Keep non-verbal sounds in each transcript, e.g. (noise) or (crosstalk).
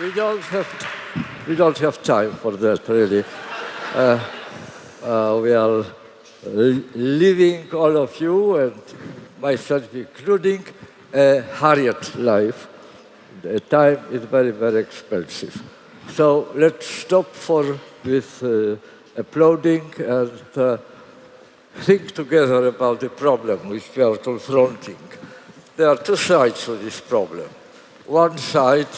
we don't have we don't have time for that really. Uh, uh, we are living all of you and myself including a hurried life. The time is very very expensive. So let's stop for this uh, applauding and uh, think together about the problem which we are confronting. There are two sides to this problem. One side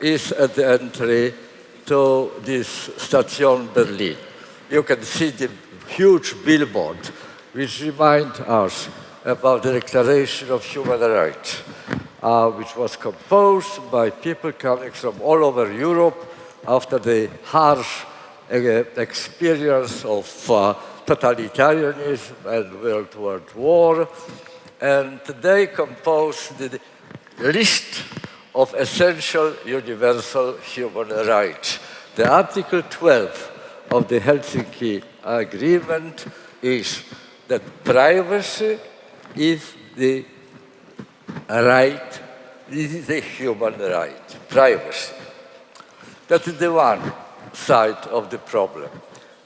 is at the entry to this Station Berlin. You can see the huge billboard which reminds us about the Declaration of Human Rights, uh, which was composed by people coming from all over Europe after the harsh uh, experience of uh, totalitarianism and World War. And they composed the list of essential universal human rights. The Article 12 of the Helsinki Agreement is that privacy is the right, this is a human right, privacy. That is the one side of the problem.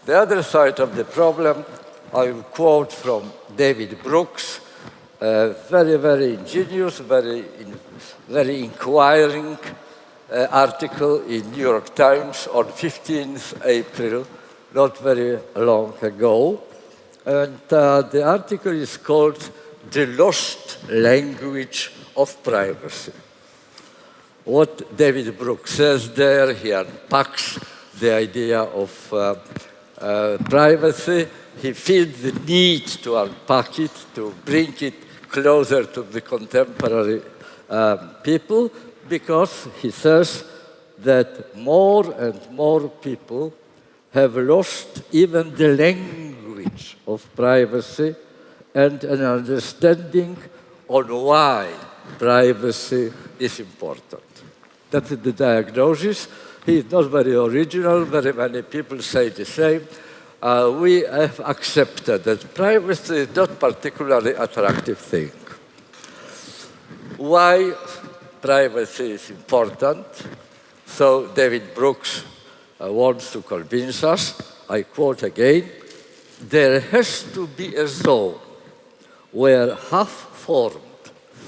The other side of the problem, I will quote from David Brooks, a very, very ingenious, very in, very inquiring uh, article in New York Times on 15th April, not very long ago. And uh, the article is called The Lost Language of Privacy. What David Brooks says there, he unpacks the idea of uh, uh, privacy. He feels the need to unpack it, to bring it closer to the contemporary um, people because he says that more and more people have lost even the language of privacy and an understanding on why privacy is important. That is the diagnosis. He is not very original. Very many people say the same. Uh, we have accepted that privacy is not particularly attractive thing. Why privacy is important? So David Brooks uh, wants to convince us, I quote again, there has to be a zone where half-formed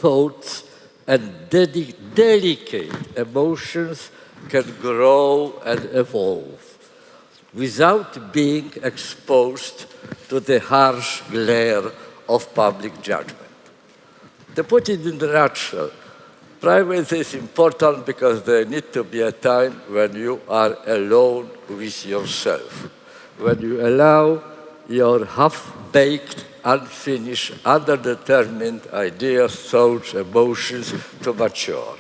thoughts and de delicate emotions can grow and evolve without being exposed to the harsh glare of public judgment. To put it in the nutshell, privacy is important because there need to be a time when you are alone with yourself, when you allow your half-baked, unfinished, underdetermined ideas, thoughts, emotions to mature.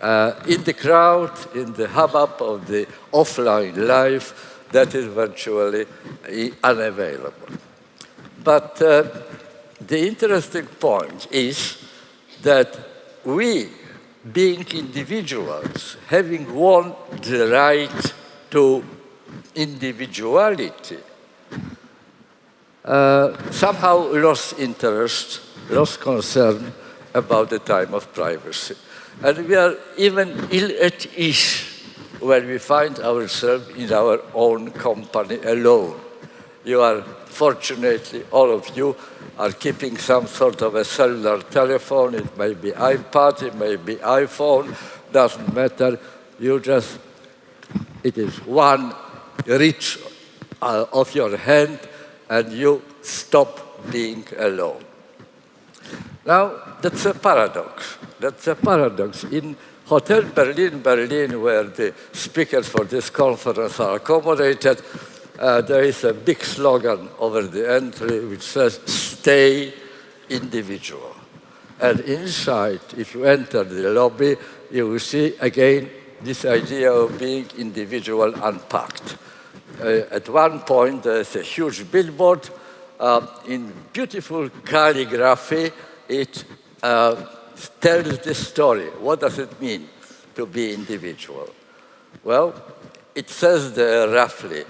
Uh, in the crowd, in the hubbub of the offline life, that is virtually unavailable. But uh, the interesting point is that we, being individuals, having won the right to individuality, uh, somehow lost interest, lost concern about the time of privacy. And we are even ill at ease when we find ourselves in our own company alone. You are, fortunately, all of you are keeping some sort of a cellular telephone. It may be iPad, it may be iPhone, doesn't matter. You just, it is one reach uh, of your hand and you stop being alone. Now, that's a paradox. That's a paradox. In Hotel Berlin, Berlin, where the speakers for this conference are accommodated, uh, there is a big slogan over the entry which says, stay individual. And inside, if you enter the lobby, you will see again this idea of being individual unpacked. Uh, at one point, there's a huge billboard uh, in beautiful calligraphy. It uh, tells the story. What does it mean? to be individual? Well, it says there roughly,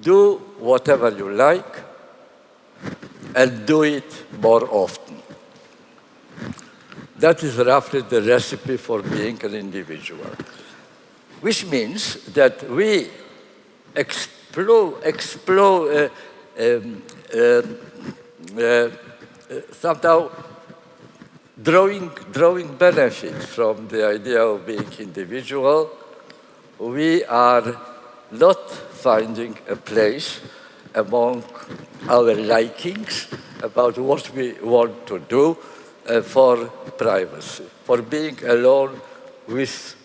do whatever you like and do it more often. That is roughly the recipe for being an individual, which means that we explore, explore uh, um, uh, uh, somehow drawing, drawing benefit from the idea of being individual, we are not finding a place among our likings about what we want to do uh, for privacy, for being alone with,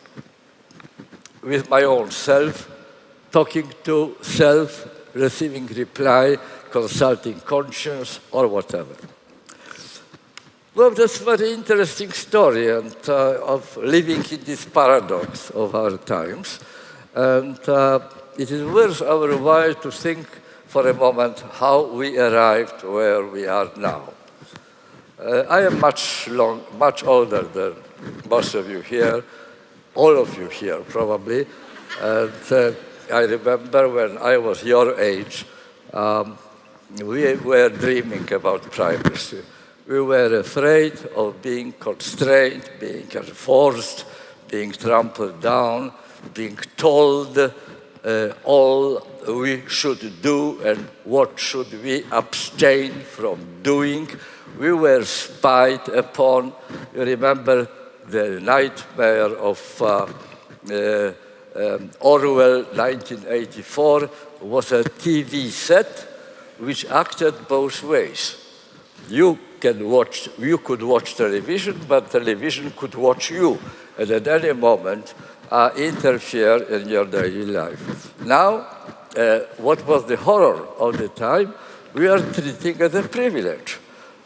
with my own self, talking to self, receiving reply, consulting conscience, or whatever. Well, that's a very interesting story and uh, of living in this paradox of our times. And uh, it is worth our while to think for a moment how we arrived where we are now. Uh, I am much, long, much older than most of you here, all of you here probably. And uh, I remember when I was your age, um, we were dreaming about privacy. We were afraid of being constrained, being enforced, being trampled down, being told uh, all we should do and what should we abstain from doing we were spied upon. You remember the nightmare of uh, uh, um, Orwell 1984 was a TV set which acted both ways. You can watch, you could watch television, but television could watch you, and at any moment uh, interfere in your daily life. Now, uh, what was the horror of the time? We are treating as a privilege.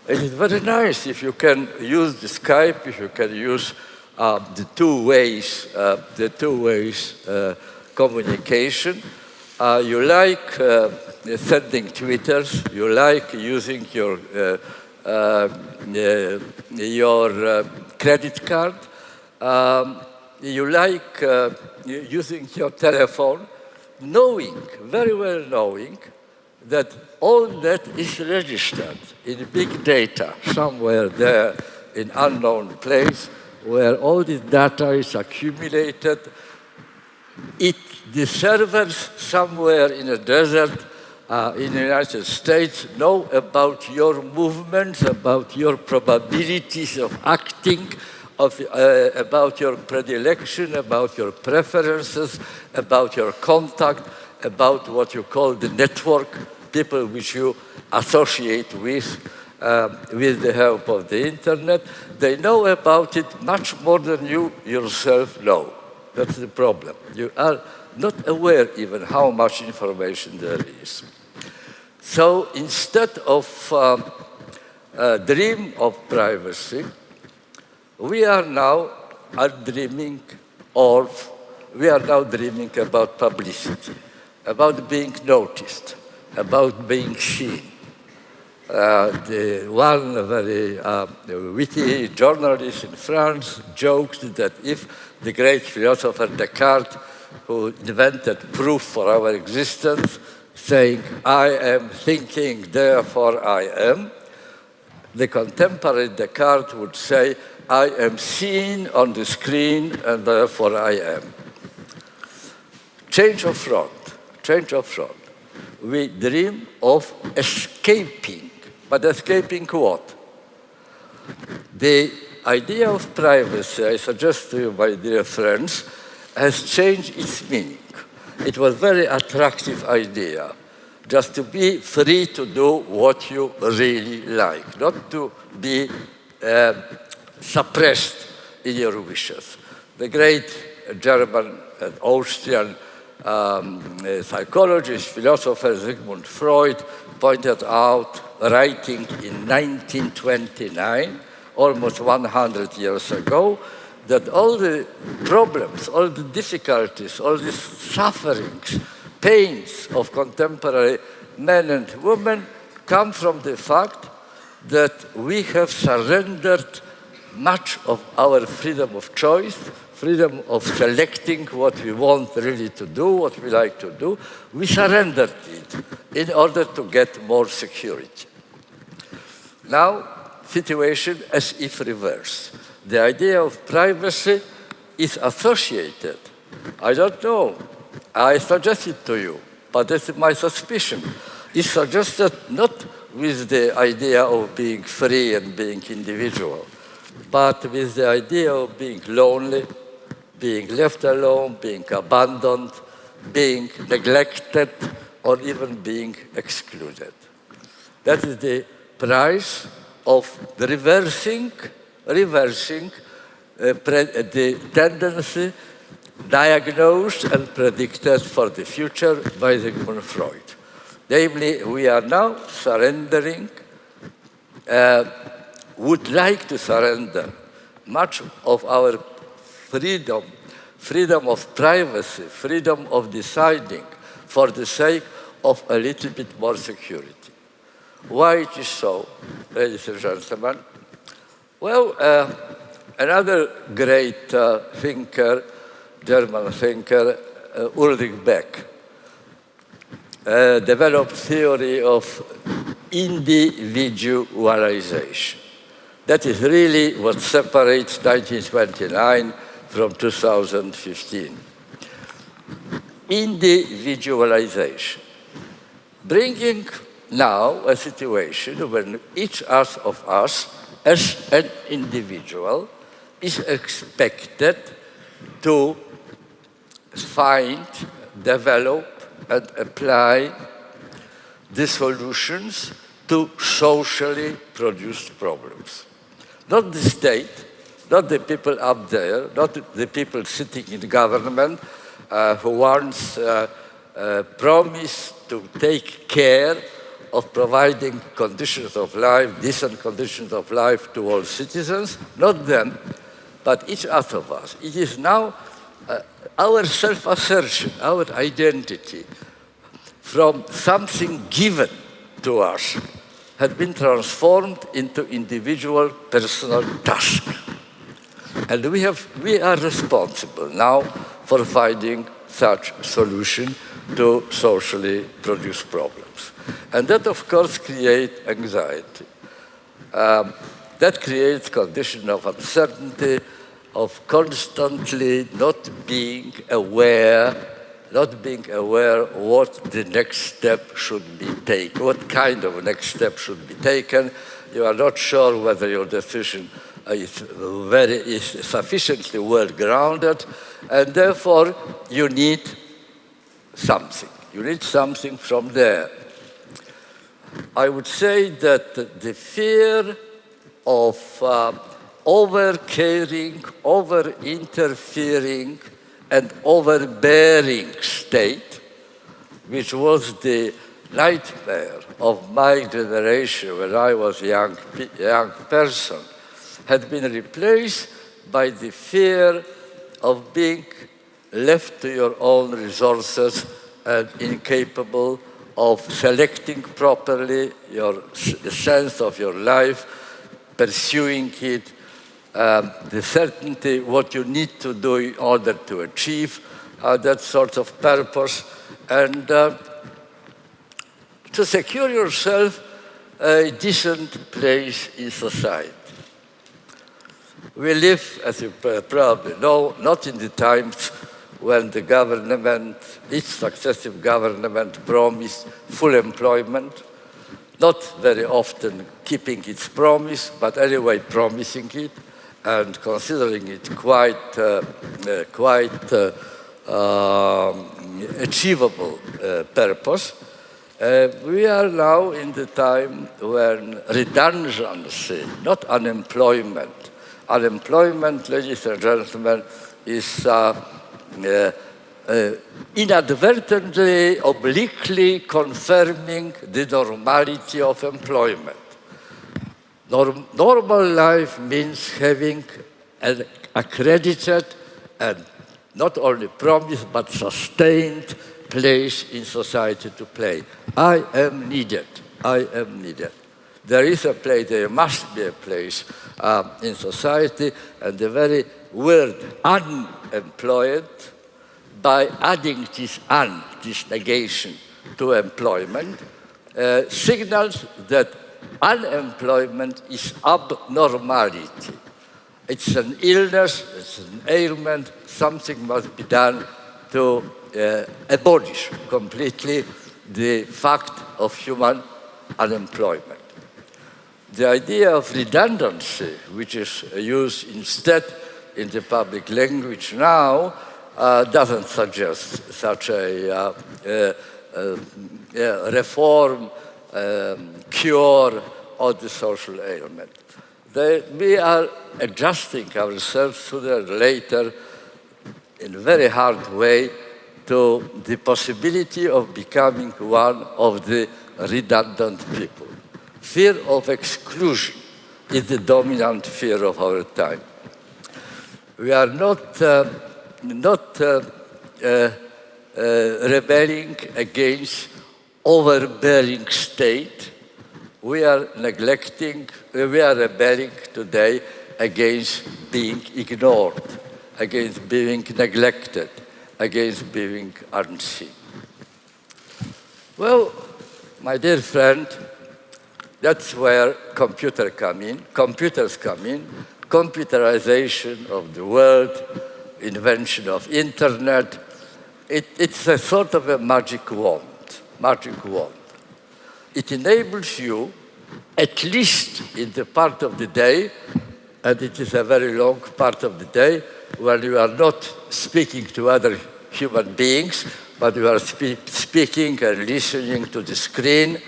It is very nice if you can use the Skype, if you can use uh, the two ways, uh, the two ways uh, communication. Uh, you like uh, sending Twitters, you like using your, uh, your credit card, um, you like using your telephone, knowing, very well knowing, that all that is registered in big data somewhere there in unknown place where all this data is accumulated. It, the servers somewhere in a desert uh, in the United States know about your movements, about your probabilities of acting, of, uh, about your predilection, about your preferences, about your contact, about what you call the network people which you associate with, uh, with the help of the internet, they know about it much more than you yourself know. That's the problem. You are not aware even how much information there is. So instead of um, a dream of privacy, we are now are dreaming of, we are now dreaming about publicity, about being noticed, about being seen. Uh, the one very uh, witty journalist in France joked that if the great philosopher Descartes, who invented proof for our existence, saying, I am thinking, therefore I am, the contemporary Descartes would say, I am seen on the screen and therefore I am. Change of front, change of front we dream of escaping. But escaping what? The idea of privacy, I suggest to you, my dear friends, has changed its meaning. It was a very attractive idea, just to be free to do what you really like, not to be uh, suppressed in your wishes. The great German and Austrian um, psychologist, philosopher Sigmund Freud pointed out, writing in 1929, almost 100 years ago, that all the problems, all the difficulties, all the sufferings, pains of contemporary men and women come from the fact that we have surrendered much of our freedom of choice, freedom of selecting what we want really to do, what we like to do, we surrendered it in order to get more security. Now, situation as if reversed. The idea of privacy is associated. I don't know. I suggest it to you, but that's my suspicion. It's suggested not with the idea of being free and being individual, but with the idea of being lonely, being left alone, being abandoned, being neglected, or even being excluded. That is the price of the reversing, reversing uh, the tendency diagnosed and predicted for the future by Sigmund Freud. Namely, we are now surrendering, uh, would like to surrender much of our freedom, freedom of privacy, freedom of deciding for the sake of a little bit more security. Why it is so, ladies and gentlemen? Well, uh, another great uh, thinker, German thinker, uh, Ulrich Beck, uh, developed theory of individualization. That is really what separates 1929 from 2015. Individualization. Bringing now a situation when each of us, as an individual, is expected to find, develop, and apply the solutions to socially produced problems. Not the state, not the people up there, not the people sitting in government uh, who once uh, uh, promised to take care of providing conditions of life, decent conditions of life to all citizens, not them, but each other of us. It is now uh, our self-assertion, our identity from something given to us had been transformed into individual personal task. And we, have, we are responsible now for finding such solution to socially produced problems. And that, of course, creates anxiety. Um, that creates condition of uncertainty, of constantly not being aware, not being aware what the next step should be taken, what kind of next step should be taken. You are not sure whether your decision is, very, is sufficiently well-grounded, and therefore you need something. You need something from there. I would say that the fear of uh, over-caring, over-interfering, and overbearing state, which was the nightmare of my generation when I was a young, young person, had been replaced by the fear of being left to your own resources and incapable of selecting properly your, the sense of your life, pursuing it, um, the certainty what you need to do in order to achieve uh, that sort of purpose, and uh, to secure yourself a decent place in society. We live, as you probably know, not in the times when the government, each successive government promised full employment, not very often keeping its promise, but anyway promising it, and considering it quite, uh, uh, quite uh, um, achievable purpose, uh, we are now in the time when redundancy, not unemployment. Unemployment, ladies and gentlemen, is uh, uh, inadvertently, obliquely confirming the normality of employment. Norm normal life means having an accredited and not only promised but sustained place in society to play. I am needed. I am needed. There is a place, there must be a place uh, in society, and the very word unemployed, by adding this un, this negation to employment, uh, signals that unemployment is abnormality. It's an illness, it's an ailment, something must be done to uh, abolish completely the fact of human unemployment. The idea of redundancy, which is used instead in the public language now, uh, doesn't suggest such a uh, uh, uh reform, um, cure of the social ailment. They, we are adjusting ourselves to the later in a very hard way to the possibility of becoming one of the redundant people. Fear of exclusion is the dominant fear of our time. We are not, uh, not uh, uh, uh rebelling against overbearing state. We are neglecting, we are rebelling today against being ignored, against being neglected, against being unseen. Well, my dear friend, that's where computer come in, computers come in, computerization of the world, invention of internet. It, it's a sort of a magic wand, magic wand. It enables you, at least in the part of the day, and it is a very long part of the day, when you are not speaking to other human beings, but you are spe speaking and listening to the screen.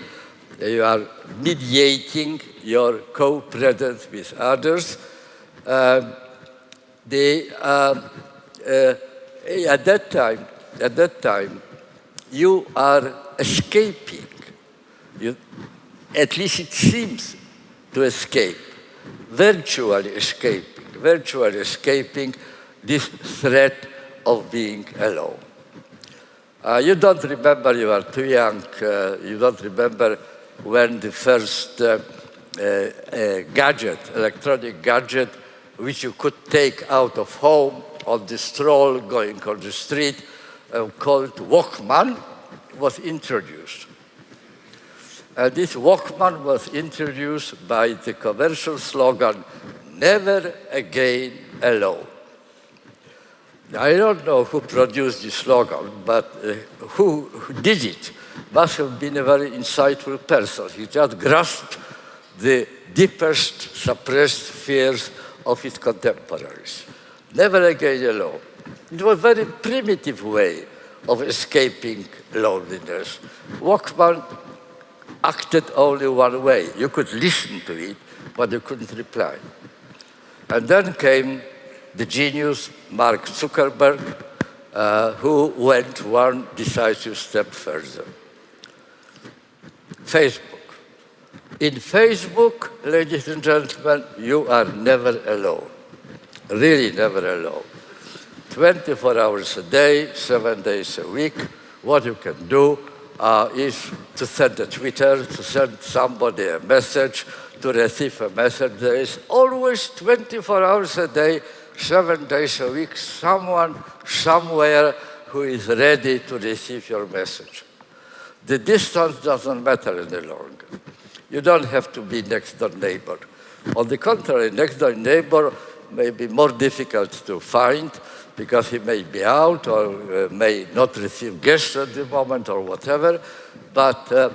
You are mediating your co-presence with others. Um, the, uh, uh, at that time, at that time, you are escaping. You, at least it seems to escape, virtually escaping, virtually escaping this threat of being alone. Uh, you don't remember, you are too young, uh, you don't remember when the first uh, uh gadget, electronic gadget, which you could take out of home on the stroll going on the street, uh, called Walkman, was introduced. And this Walkman was introduced by the commercial slogan, never again alone. I don't know who produced this slogan, but uh, who, did it must have been a very insightful person. He just grasped the deepest suppressed fears of his contemporaries. Never again alone. It was a very primitive way of escaping loneliness. Walkman acted only one way. You could listen to it, but you couldn't reply. And then came the genius Mark Zuckerberg, uh, who went one decisive step further. Facebook. In Facebook, ladies and gentlemen, you are never alone. Really never alone. 24 hours a day, seven days a week, what you can do uh, is to send a Twitter, to send somebody a message, to receive a message. There is always 24 hours a day seven days a week, someone somewhere who is ready to receive your message. The distance doesn't matter any longer. You don't have to be next door neighbor. On the contrary, next door neighbor may be more difficult to find because he may be out or uh, may not receive guests at the moment or whatever. But uh,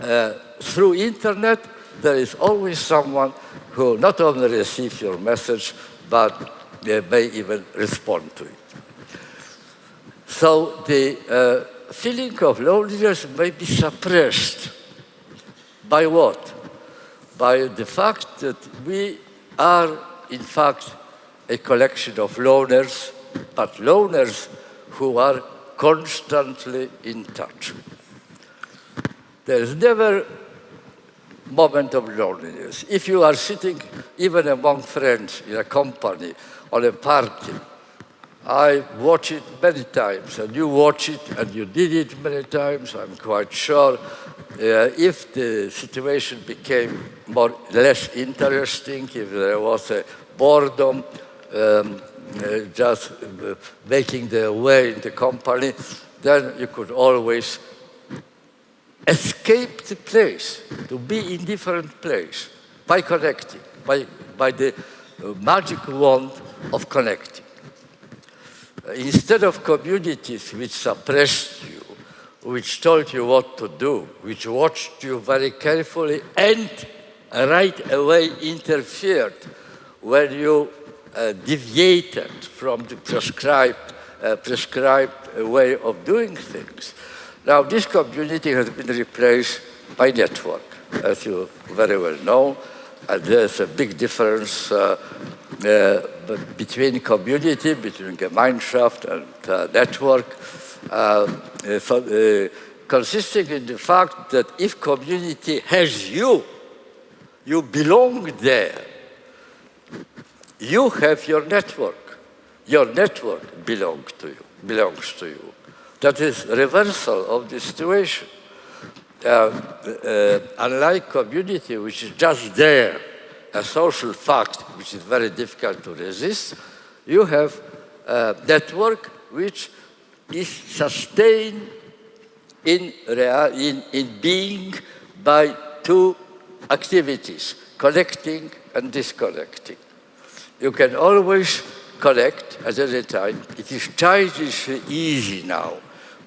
uh, through internet, there is always someone who not only receives your message, but they may even respond to it. So the uh, feeling of loneliness may be suppressed. By what? By the fact that we are, in fact, a collection of loners, but loners who are constantly in touch. There is never moment of loneliness. If you are sitting even among friends in a company or a party. I watch it many times, and you watch it, and you did it many times, I'm quite sure. uh, if the situation became more less interesting, if there was a boredom, um, uh, just uh, making their way in the company, then you could always escape the place, to be in different place by connecting, by, by the uh, magic wand of connecting. Uh, instead of communities which suppressed you, which told you what to do, which watched you very carefully and right away interfered when you uh, deviated from the prescribed, uh, prescribed way of doing things. Now, this community has been replaced by network, as you very well know. And there's a big difference uh, uh, between community, between Gemeinschaft and uh, network, uh, uh, consisting in the fact that if community has you, you belong there. You have your network. Your network belongs to you. Belongs to you. That is reversal of the situation. Uh, uh, unlike community, which is just there, a social fact which is very difficult to resist, you have a network which is sustained in, in, in being by two activities, connecting and disconnecting. You can always connect at any time. It is childishly easy now,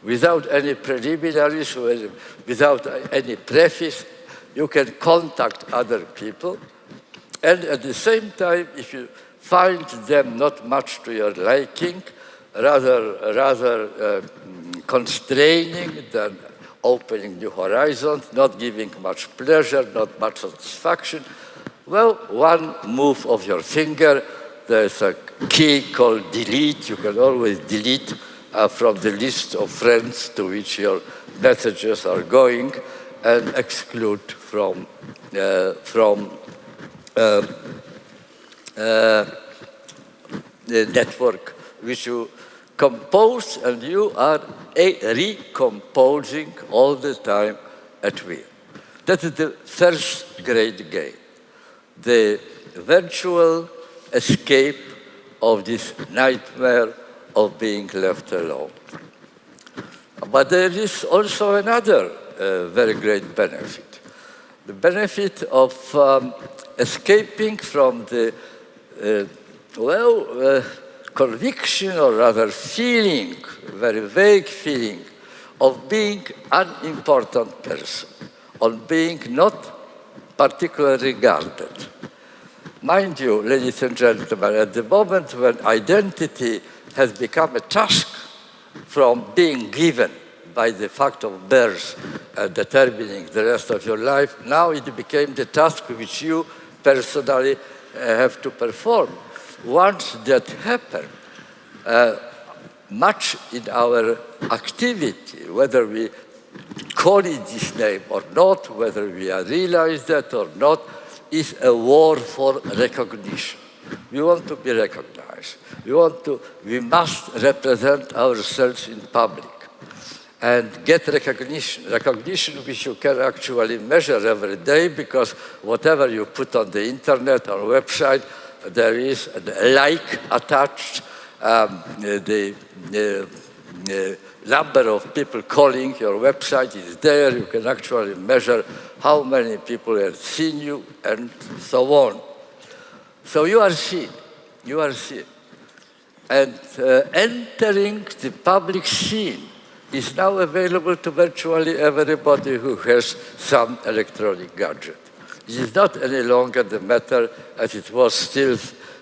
without any preliminaries, without any preface. You can contact other people. And at the same time, if you find them not much to your liking, rather, rather uh, constraining than opening new horizons, not giving much pleasure, not much satisfaction. Well, one move of your finger, there's a key called delete. You can always delete uh, from the list of friends to which your messages are going and exclude from, uh, from uh, uh the network which you compose and you are recomposing all the time at will. That is the first great game, the virtual escape of this nightmare of being left alone. But there is also another uh, very great benefit. The benefit of um, escaping from the, uh, well, uh, conviction or rather feeling, very vague feeling of being an important person, on being not particularly regarded. Mind you, ladies and gentlemen, at the moment when identity has become a task from being given by the fact of birth uh, determining the rest of your life, now it became the task which you personally uh, have to perform once that happened, uh, much in our activity, whether we call it this name or not, whether we realize that or not, is a war for recognition. We want to be recognized. We want to, we must represent ourselves in public and get recognition, recognition which you can actually measure every day because whatever you put on the internet or website there is a like attached, um, the, the, the number of people calling your website is there. You can actually measure how many people have seen you and so on. So you are seen. You are seen. And uh, entering the public scene is now available to virtually everybody who has some electronic gadget. It is not any longer the matter as it was still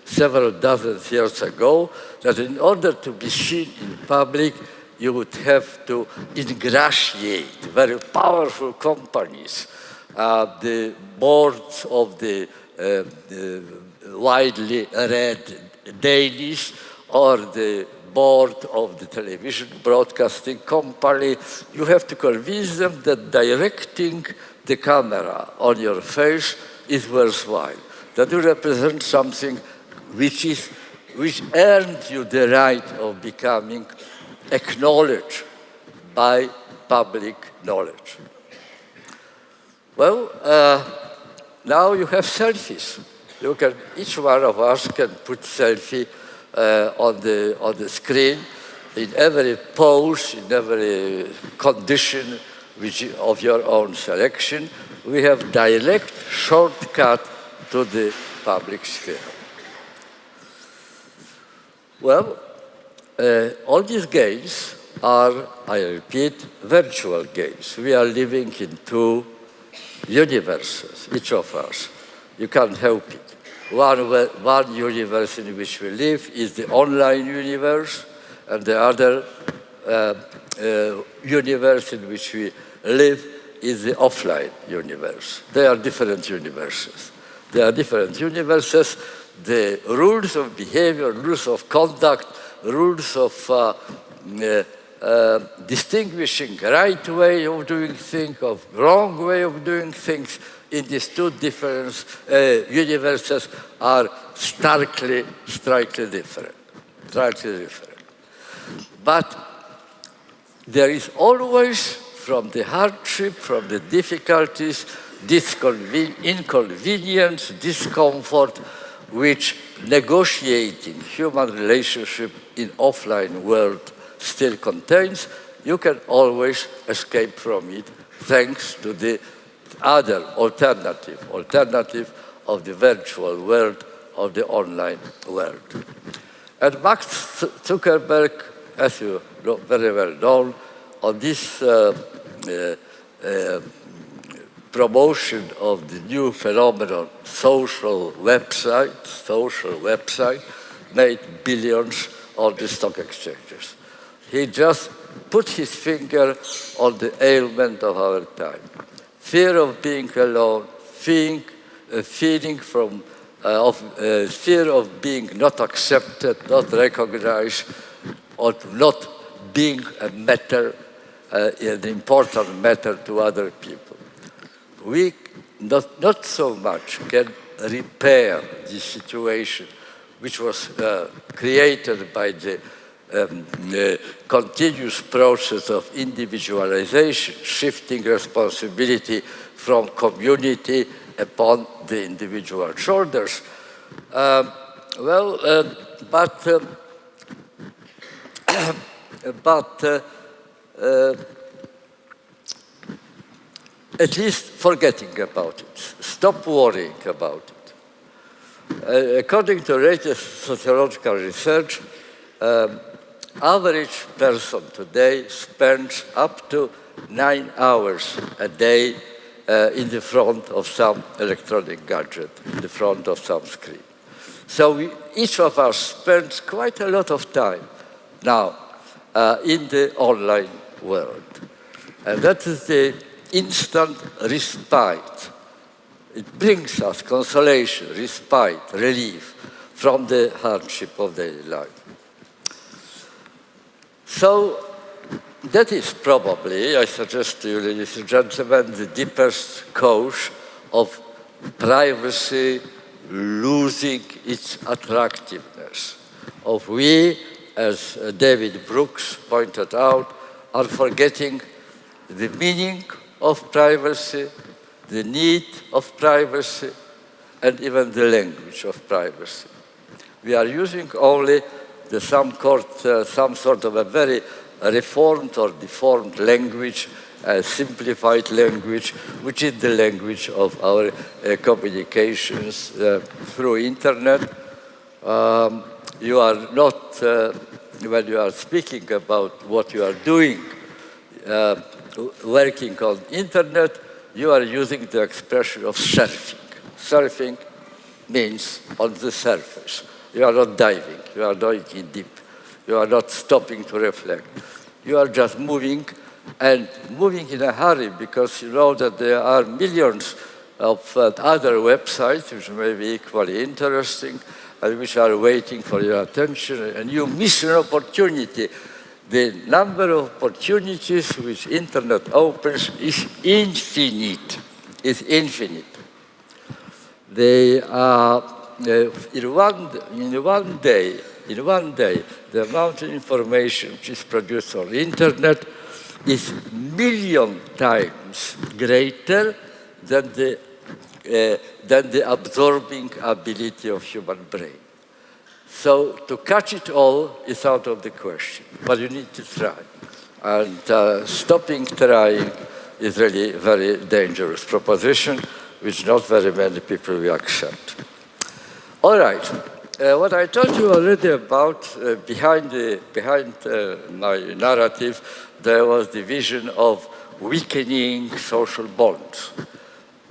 several dozen years ago, that in order to be seen in public, you would have to ingratiate very powerful companies, uh, the boards of the, uh, the widely read dailies or the board of the television broadcasting company, you have to convince them that directing the camera on your face is worthwhile, that you represent something which, is, which earned you the right of becoming acknowledged by public knowledge. Well, uh, now you have selfies. You can, each one of us can put selfie uh, on, the, on the screen in every pose, in every condition which, of your own selection. We have direct shortcut to the public sphere. Well, uh, all these games are, I repeat, virtual games. We are living in two universes, each of us. You can't help it. One, one universe in which we live is the online universe, and the other uh, uh, universe in which we live is the offline universe. They are different universes. They are different universes. The rules of behavior, rules of conduct, rules of uh, uh uh, distinguishing right way of doing things, of wrong way of doing things in these two different uh, universes are starkly, starkly different, starkly different. But there is always, from the hardship, from the difficulties, inconvenience, discomfort, which negotiating human relationship in offline world still contains, you can always escape from it thanks to the other alternative, alternative of the virtual world, of the online world. And Max Zuckerberg, as you know, very well know, on this uh, uh, uh, promotion of the new phenomenon, social website, social website, made billions on the stock exchanges. He just put his finger on the ailment of our time. Fear of being alone, feeling, uh, feeling from, uh, of, uh, fear of being not accepted, not recognized, or not being a matter, uh, an important matter to other people. We not, not so much can repair the situation which was uh, created by the um, uh, continuous process of individualization, shifting responsibility from community upon the individual shoulders. Um, well, uh, but uh, (coughs) but uh, uh, at least forgetting about it, stop worrying about it. Uh, according to latest sociological research, um, average person today spends up to nine hours a day uh, in the front of some electronic gadget, in the front of some screen. So we, each of us spends quite a lot of time now uh, in the online world. And that is the instant respite. It brings us consolation, respite, relief from the hardship of daily life. So that is probably, I suggest to you, ladies and gentlemen, the deepest cause of privacy losing its attractiveness, of we, as uh, David Brooks pointed out, are forgetting the meaning of privacy, the need of privacy, and even the language of privacy. We are using only the some, court, uh, some sort of a very reformed or deformed language, a simplified language, which is the language of our uh, communications uh, through internet. Um, you are not, uh, when you are speaking about what you are doing, uh, working on internet, you are using the expression of surfing. Surfing means on the surface. You are not diving, you are not in deep. You are not stopping to reflect. You are just moving and moving in a hurry because you know that there are millions of uh, other websites which may be equally interesting and which are waiting for your attention and you miss an opportunity. The number of opportunities which internet opens is infinite, is infinite. They are in, one, in one day, in one day, the amount of information which is produced on the internet is million times greater than the, uh, than the absorbing ability of human brain. So to catch it all is out of the question, but you need to try. And uh, stopping trying is really a very dangerous proposition, which not very many people will accept. All right, uh, what I told you already about uh, behind, the, behind uh, my narrative, there was the vision of weakening social bonds.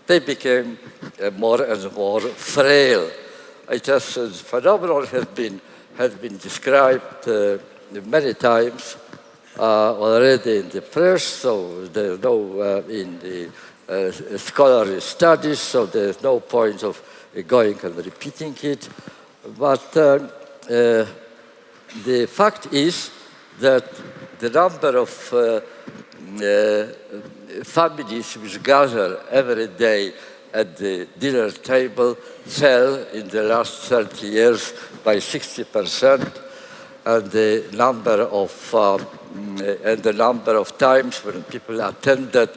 They became uh, more and more frail. It has, uh, phenomenon has been, has been described uh, many times already in the press, so there's no in the scholarly studies, so there's no point of going and repeating it. But uh, uh, the fact is that the number of uh, families which gather every day at the dinner table fell in the last 30 years by 60%, and the number of um, and the number of times when people attended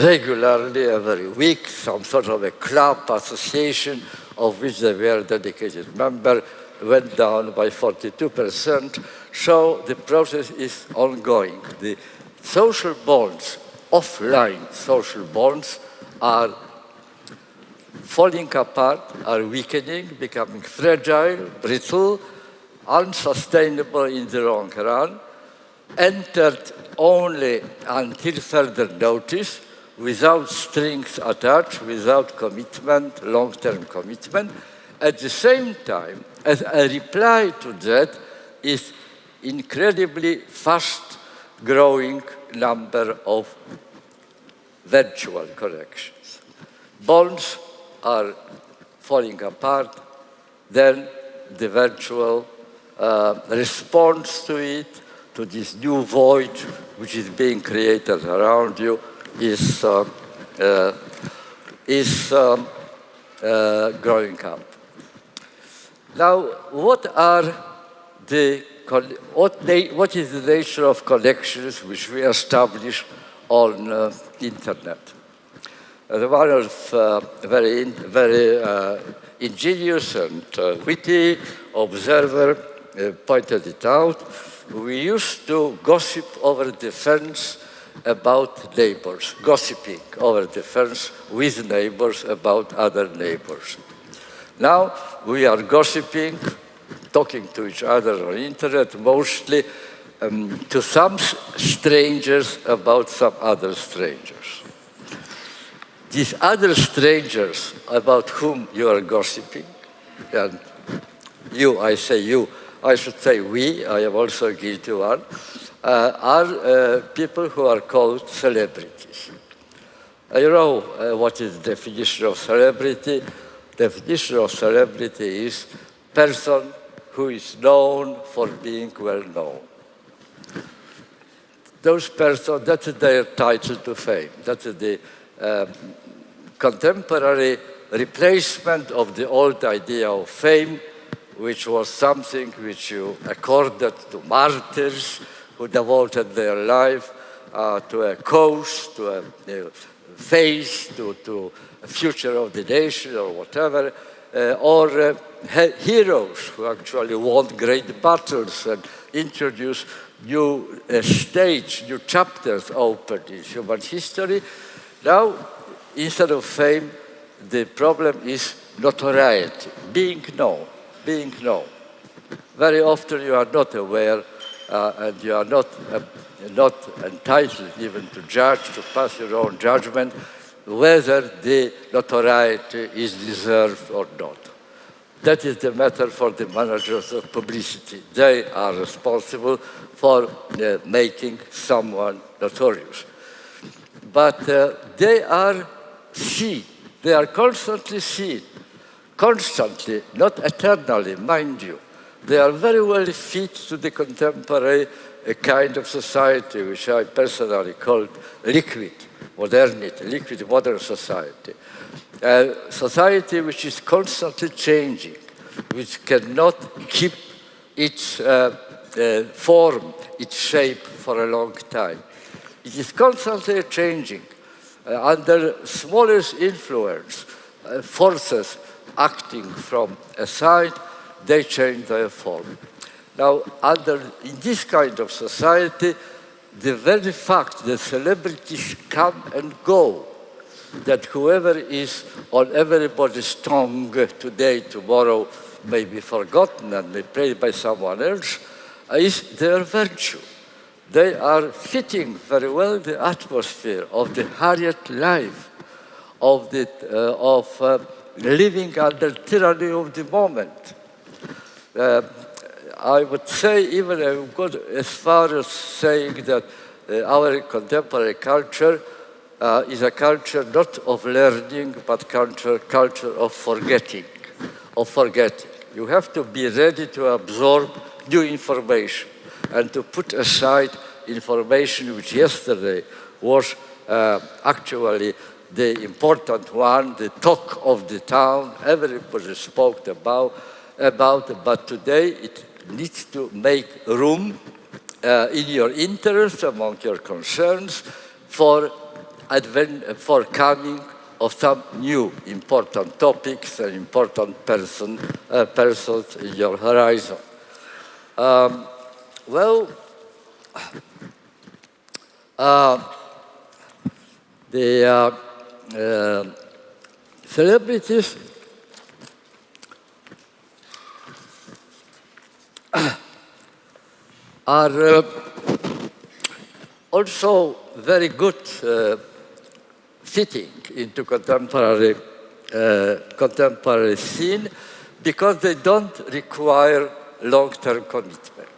regularly every week, some sort of a club association of which they were a dedicated member, went down by 42%. So the process is ongoing. The social bonds, offline social bonds, are falling apart, are weakening, becoming fragile, brittle, unsustainable in the long run, entered only until further notice, without strings attached, without commitment, long-term commitment. At the same time, as a reply to that is incredibly fast growing number of virtual connections. Bonds are falling apart, then the virtual uh, response to it, to this new void which is being created around you, is, uh, uh, is um, growing up. Now, what are the what, what is the nature of connections which we establish on uh, internet? Uh, one of uh, very, very uh, ingenious and witty observer pointed it out. We used to gossip over the fence about neighbors, gossiping over the fence with neighbors about other neighbors. Now we are gossiping, talking to each other on internet, mostly um, to some strangers about some other strangers. These other strangers about whom you are gossiping, and you, I say you, I should say we, I am also guilty one, uh, are uh, people who are called celebrities. Uh, you know what is the definition of celebrity? Definition of celebrity is person who is known for being well known. Those persons, that's their title to fame. That's the um, contemporary replacement of the old idea of fame, which was something which you accorded to martyrs, who devoted their life uh, to a cause, to a, a face, to, to a future of the nation or whatever, uh, or uh, heroes who actually won great battles and introduced new uh, new chapters opened in human history. Now, instead of fame, the problem is notoriety, being known, being known. Very often you are not aware uh, and you are not, uh, not entitled even to judge, to pass your own judgment, whether the notoriety is deserved or not. That is the matter for the managers of publicity. They are responsible for uh, making someone notorious. But uh, they are seen, they are constantly seen, constantly, not eternally, mind you, they are very well fit to the contemporary kind of society, which I personally called liquid modernity, liquid modern society. A society which is constantly changing, which cannot keep its uh, uh, form, its shape for a long time. It is constantly changing. uh, under smallest influence, uh, forces acting from a side, they change their form. Now, under, in this kind of society, the very fact that celebrities come and go, that whoever is on everybody's tongue today, tomorrow may be forgotten and may played by someone else, is their virtue. They are fitting very well the atmosphere of the Harriet life, of, the, uh, of uh, living under tyranny of the moment. Uh, I would say even I would go as far as saying that uh, our contemporary culture uh, is a culture not of learning, but culture, culture of forgetting, of forgetting. You have to be ready to absorb new information and to put aside information which yesterday was uh, actually the important one, the talk of the town, everybody spoke about, about but today it needs to make room uh, in your interest, among your concerns, for, advent, for coming of some new important topics and important person, uh, persons in your horizon. Um, well, uh, the uh, uh, celebrities are uh, also very good uh, fitting into contemporary, uh, contemporary scene because they don't require long-term commitment.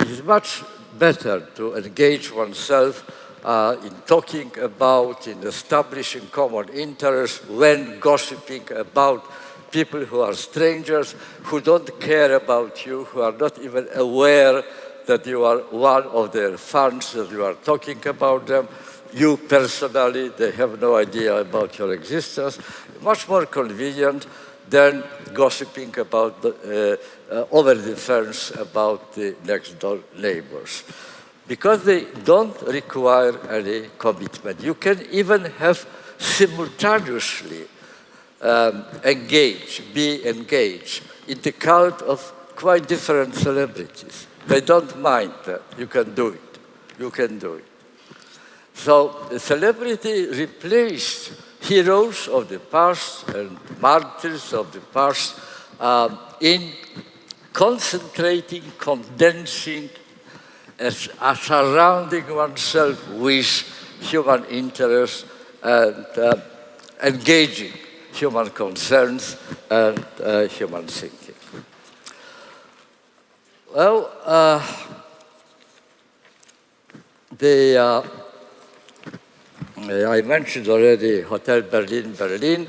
It is much better to engage oneself uh, in talking about, in establishing common interests, when gossiping about people who are strangers, who don't care about you, who are not even aware that you are one of their fans, that you are talking about them. You personally, they have no idea about your existence. Much more convenient than gossiping about the, uh, uh, over the fence about the next door neighbors. Because they don't require any commitment. You can even have simultaneously um, engage, be engaged in the cult of quite different celebrities. They don't mind that. You can do it. You can do it. So the celebrity replaced heroes of the past and martyrs of the past um, in concentrating, condensing, as, as surrounding oneself with human interests and uh, engaging human concerns and uh, human thinking. Well, uh, the, uh, I mentioned already Hotel Berlin, Berlin.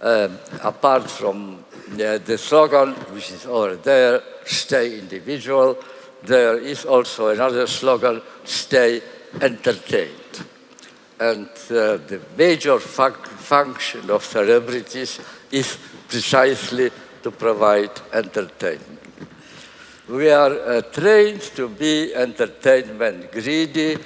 Um, apart from the slogan, which is over there, stay individual, there is also another slogan, stay entertained. And uh, the major function of celebrities is precisely to provide entertainment. We are uh, trained to be entertainment greedy.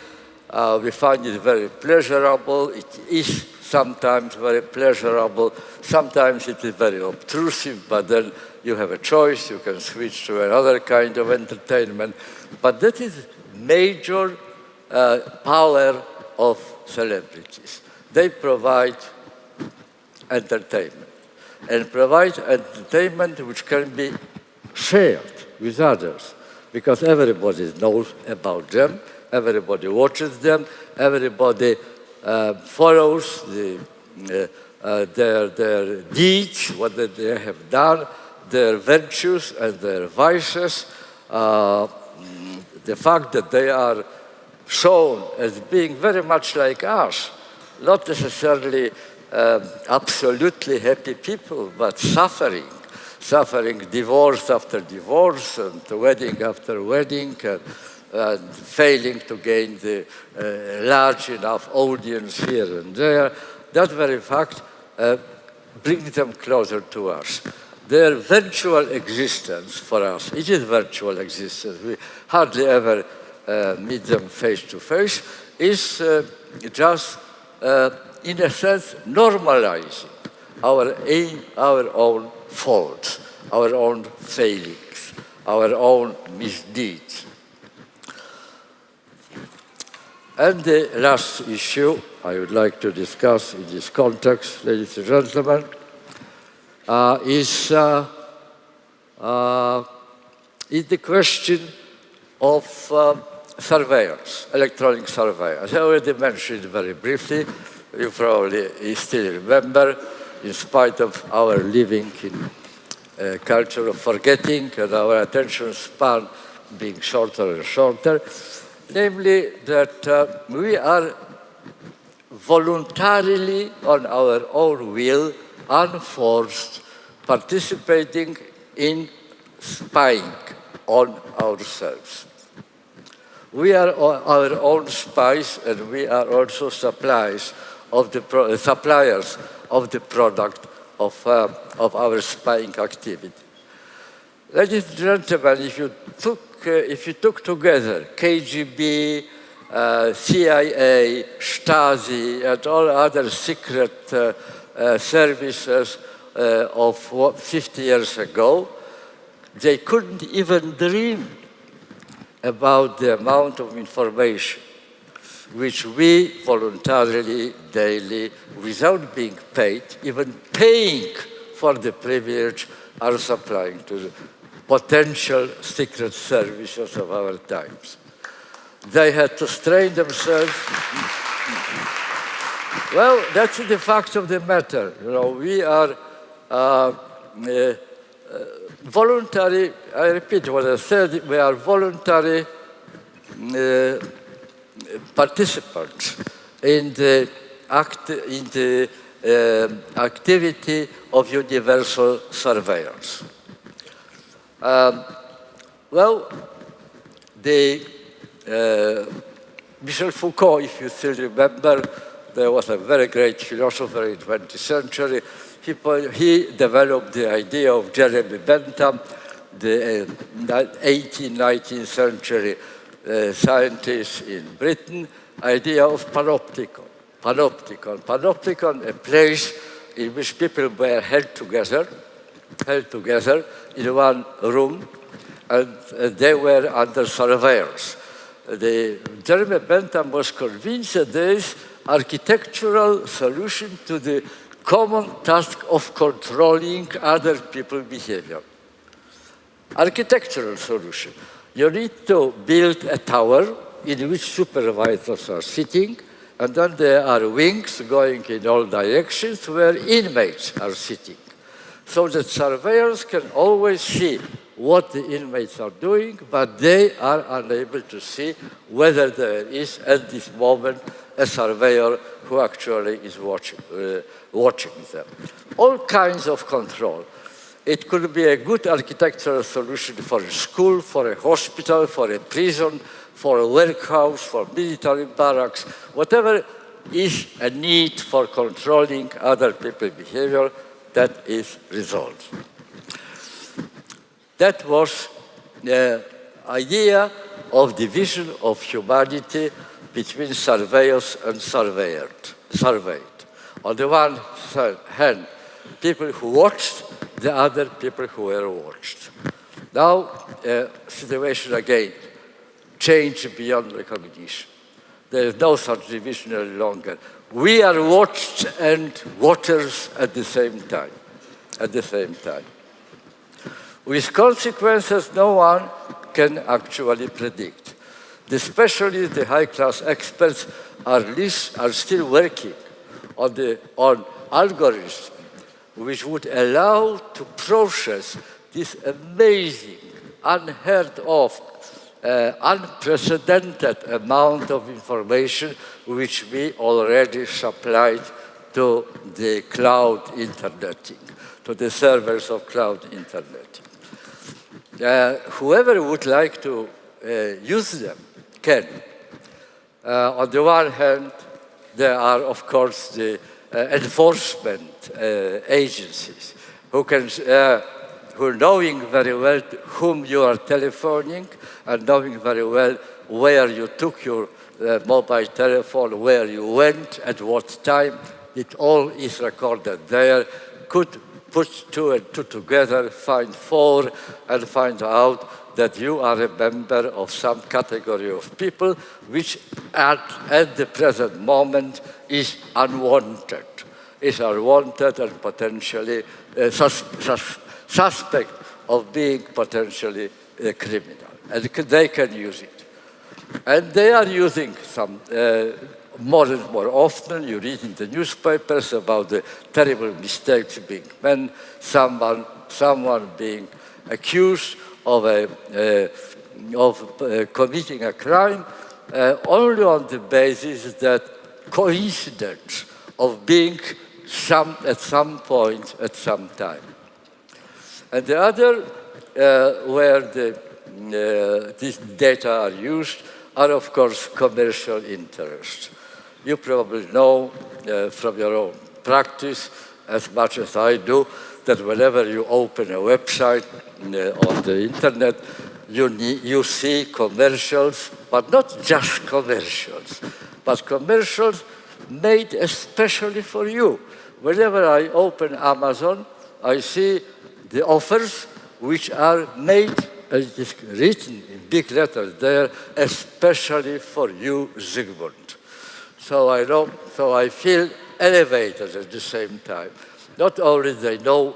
Uh, we find it very pleasurable. It is sometimes very pleasurable. Sometimes it is very obtrusive, but then you have a choice. You can switch to another kind of entertainment. But that is major uh, power of celebrities. They provide entertainment and provide entertainment which can be shared with others because everybody knows about them, everybody watches them, everybody uh, follows the, uh, uh, their, their deeds, what they have done, their virtues and their vices, uh, the fact that they are shown as being very much like us, not necessarily um, absolutely happy people, but suffering, suffering divorce after divorce and wedding after wedding, and, and failing to gain the uh, large enough audience here and there. That very fact uh, brings them closer to us. Their virtual existence for us, it is virtual existence. We hardly ever uh, meet them face to face is uh, just uh, in a sense, normalizing our, our own faults, our own failings, our own misdeeds. And the last issue I would like to discuss in this context, ladies and gentlemen, uh, is, uh, uh, is the question of uh, surveillance, electronic surveillance. I already mentioned very briefly, you probably still remember, in spite of our living in a culture of forgetting and our attention span being shorter and shorter, namely that uh, we are voluntarily, on our own will, unforced, participating in spying on ourselves. We are our own spies and we are also suppliers of the, uh, suppliers of the product of, uh, of our spying activity. Ladies and gentlemen, if you took, uh, if you took together KGB, uh, CIA, Stasi, and all other secret uh, uh, services of 50 years ago, they couldn't even dream about the amount of information which we voluntarily, daily, without being paid, even paying for the privilege, are supplying to the potential secret services of our times. They had to strain themselves. well, that's the fact of the matter. You know, we are uh, uh, voluntary, I repeat what I said, we are voluntary uh, participants in the, act, in the uh, activity of universal surveillance. Um, well, the uh, Michel Foucault, if you still remember, there was a very great philosopher in the 20th century he, he developed the idea of Jeremy Bentham, the uh, 18th, 19th century uh, scientist in Britain, idea of panopticon. Panopticon. Panopticon, a place in which people were held together, held together in one room, and uh, they were under surveillance. The, Jeremy Bentham was convinced that there is architectural solution to the common task of controlling other people's behavior. Architectural solution. You need to build a tower in which supervisors are sitting, and then there are wings going in all directions where inmates are sitting. So that surveyors can always see what the inmates are doing, but they are unable to see whether there is, at this moment, a surveyor who actually is watching, uh, watching them. All kinds of control. It could be a good architectural solution for a school, for a hospital, for a prison, for a workhouse, for military barracks, whatever is a need for controlling other people's behavior, that is resolved. That was uh, the idea of division of humanity between surveyors and surveyed. surveyed. On the one hand, people who watched, the other people who were watched. Now, uh, situation again changed beyond recognition. There is no such division any longer. We are watched and watchers at the same time. At the same time. With consequences no one can actually predict. Especially the high-class experts are, least, are still working on, the, on algorithms which would allow to process this amazing, unheard of, uh, unprecedented amount of information which we already supplied to the cloud interneting, to the servers of cloud internet. Uh, whoever would like to uh, use them can. Uh, on the one hand, there are, of course, the enforcement uh, agencies who can, uh, who knowing very well whom you are telephoning and knowing very well where you took your uh, mobile telephone, where you went, at what time, it all is recorded there, could put two and two together, find four, and find out that you are a member of some category of people which at, at the present moment is unwanted, is unwanted and potentially uh, sus sus suspect of being potentially a criminal. And they can use it. And they are using some uh, more and more often. You read in the newspapers about the terrible mistakes being made, someone, someone being accused of, a, of committing a crime only on the basis that coincidence of being some, at some point at some time. And the other, uh, where the, uh, these data are used, are of course commercial interests. You probably know uh, from your own practice, as much as I do, that whenever you open a website uh, on the internet, you, need, you see commercials, but not just commercials, but commercials made especially for you. Whenever I open Amazon, I see the offers which are made, as it is written in big letters there, especially for you, Zygmunt. So I, know, so I feel elevated at the same time. Not only they know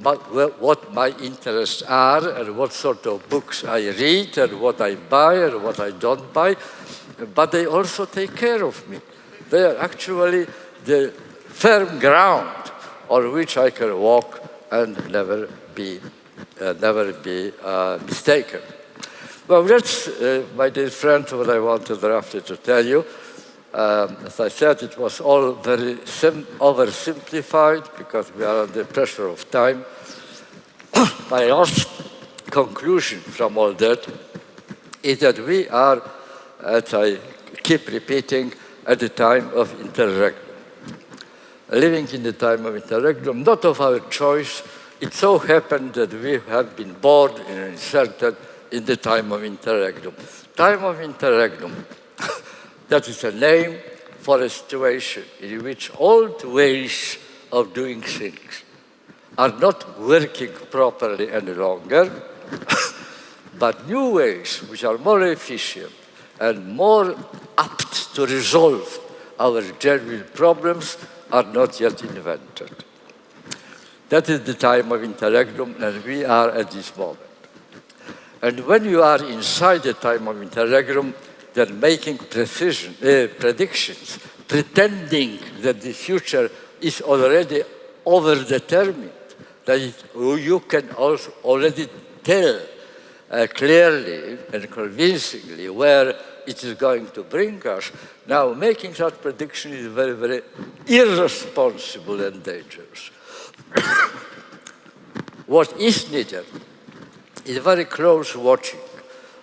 what my interests are and what sort of books I read and what I buy and what I don't buy, but they also take care of me. They are actually the firm ground on which I can walk and never be, uh, never be uh, mistaken. Well, that's, uh, my dear friend, what I wanted roughly to tell you. Um, as I said, it was all very oversimplified because we are under pressure of time. (coughs) My last conclusion from all that is that we are, as I keep repeating, at the time of interregnum. Living in the time of interregnum, not of our choice, it so happened that we have been born and inserted in the time of interregnum. Time of interregnum (coughs) that is a name for a situation in which old ways of doing things are not working properly any longer, (coughs) but new ways which are more efficient and more apt to resolve our genuine problems are not yet invented. That is the time of interregnum, and we are at this moment. And when you are inside the time of interregnum, they're making precision, uh, predictions, pretending that the future is already overdetermined, that it, you can also already tell uh, clearly and convincingly where it is going to bring us. Now, making such prediction is very, very irresponsible and dangerous. (coughs) what is needed is very close watching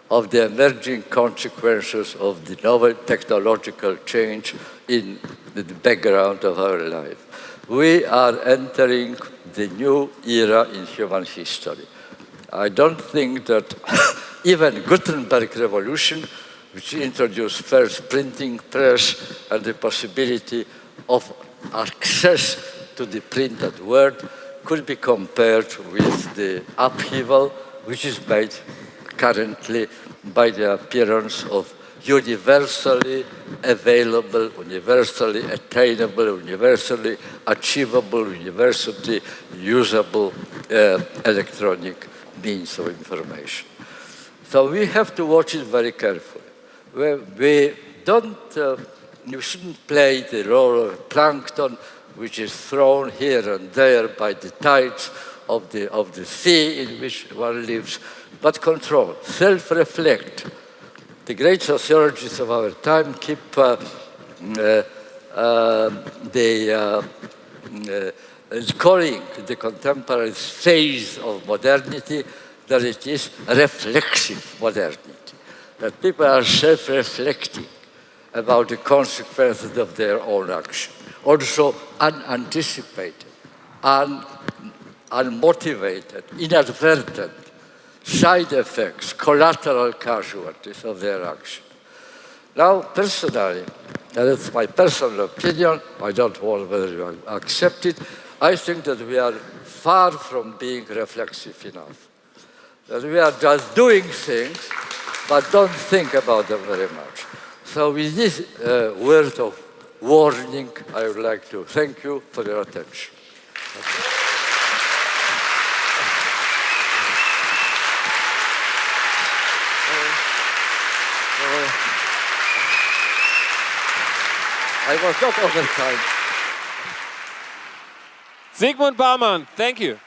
of the emerging consequences of the novel technological change in the background of our life. We are entering the new era in human history. I don't think that (coughs) even Gutenberg revolution, which introduced first printing press and the possibility of access to the printed word, could be compared with the upheaval which is made currently by the appearance of universally available, universally attainable, universally achievable, universally usable uh, electronic means of information. So we have to watch it very carefully. We, we don't, uh, you shouldn't play the role of plankton, which is thrown here and there by the tides of the, of the sea in which one lives, but control, self-reflect. The great sociologists of our time keep uh, uh, uh, the, uh, uh, calling the contemporary phase of modernity that it is reflexive modernity, that people are self-reflecting about the consequences of their own action, also unanticipated, un unmotivated, inadvertent side effects, collateral casualties of their action. Now, personally, and it's my personal opinion, I don't know whether you accept it, I think that we are far from being reflexive enough. That we are just doing things, but don't think about them very much. So with this uh, word of warning, I would like to thank you for your attention. I was not over time. Zygmunt Bauman, thank you.